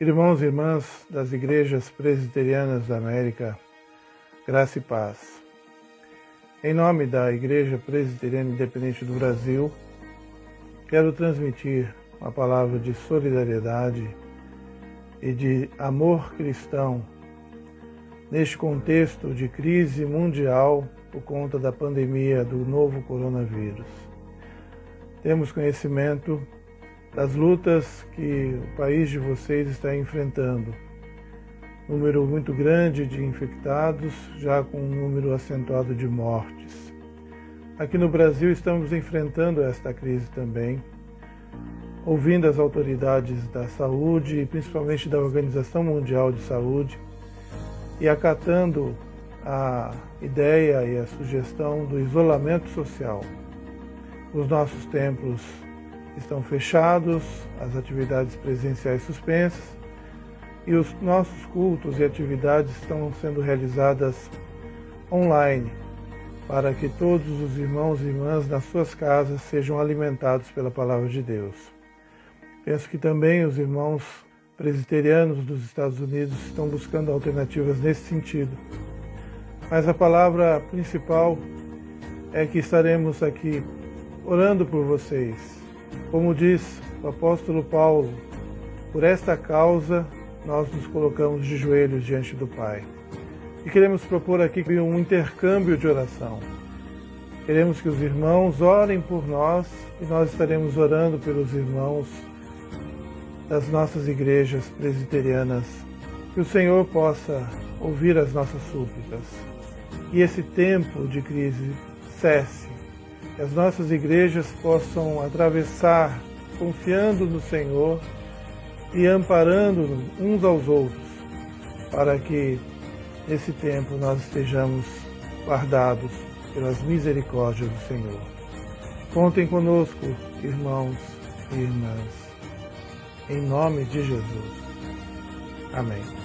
Irmãos e irmãs das igrejas presbiterianas da América, graça e paz. Em nome da Igreja Presbiteriana Independente do Brasil, quero transmitir uma palavra de solidariedade e de amor cristão neste contexto de crise mundial por conta da pandemia do novo coronavírus. Temos conhecimento das lutas que o país de vocês está enfrentando. Número muito grande de infectados, já com um número acentuado de mortes. Aqui no Brasil estamos enfrentando esta crise também, ouvindo as autoridades da saúde e principalmente da Organização Mundial de Saúde e acatando a ideia e a sugestão do isolamento social. Os nossos templos estão fechados, as atividades presenciais suspensas e os nossos cultos e atividades estão sendo realizadas online para que todos os irmãos e irmãs nas suas casas sejam alimentados pela palavra de Deus. Penso que também os irmãos presbiterianos dos Estados Unidos estão buscando alternativas nesse sentido. Mas a palavra principal é que estaremos aqui orando por vocês, como diz o apóstolo Paulo, por esta causa nós nos colocamos de joelhos diante do Pai. E queremos propor aqui um intercâmbio de oração. Queremos que os irmãos orem por nós e nós estaremos orando pelos irmãos das nossas igrejas presbiterianas. Que o Senhor possa ouvir as nossas súplicas e esse tempo de crise cesse que as nossas igrejas possam atravessar confiando no Senhor e amparando uns aos outros, para que nesse tempo nós estejamos guardados pelas misericórdias do Senhor. Contem conosco, irmãos e irmãs, em nome de Jesus. Amém.